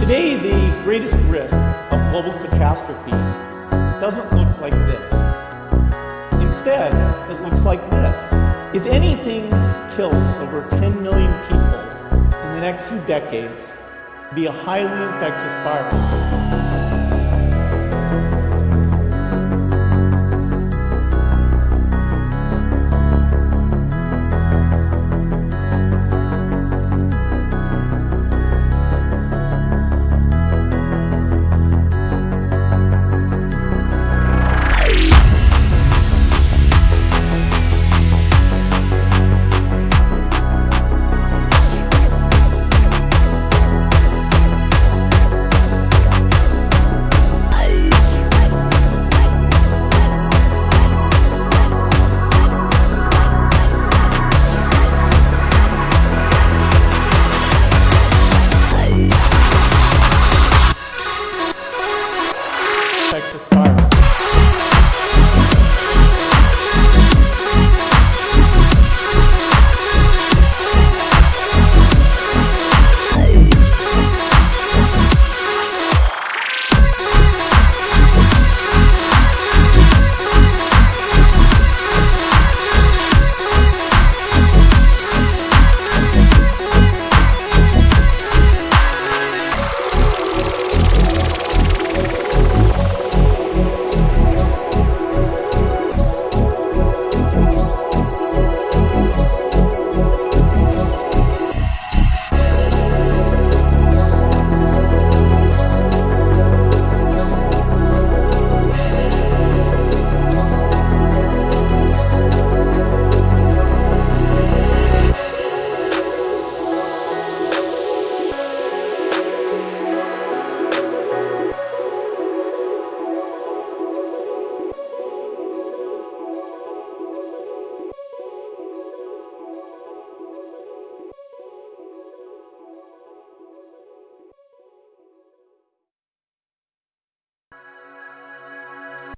Today, the greatest risk of global catastrophe doesn't look like this. Instead, it looks like this. If anything kills over 10 million people in the next few decades, be a highly infectious virus.